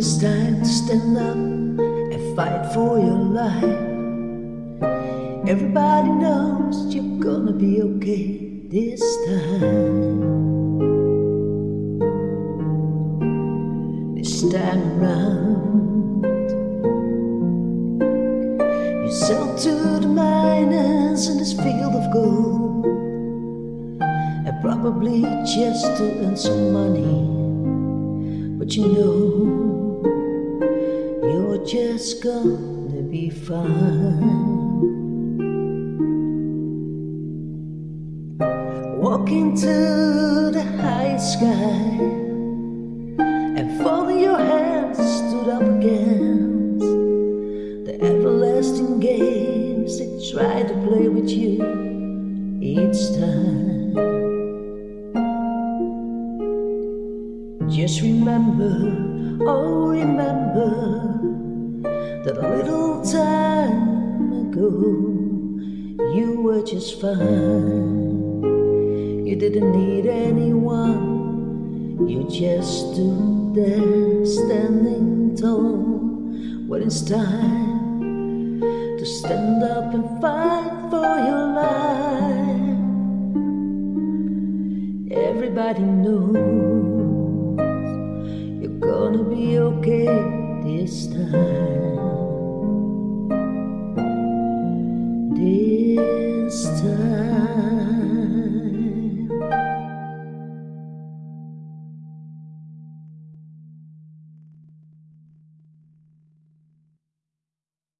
it's time to stand up and fight for your life. Everybody knows you're gonna be okay this time. This time around, you sell to the miners in this field of gold, and probably just to earn some money. But you know, you're just gonna be fine. Walking to the high sky and folding your hands stood up against the everlasting games they try to play with you each time. Just remember, oh remember a little time ago you were just fine. You didn't need anyone, you just stood there standing tall. When it's time to stand up and fight for your life, everybody knows you're gonna be okay this time. This time.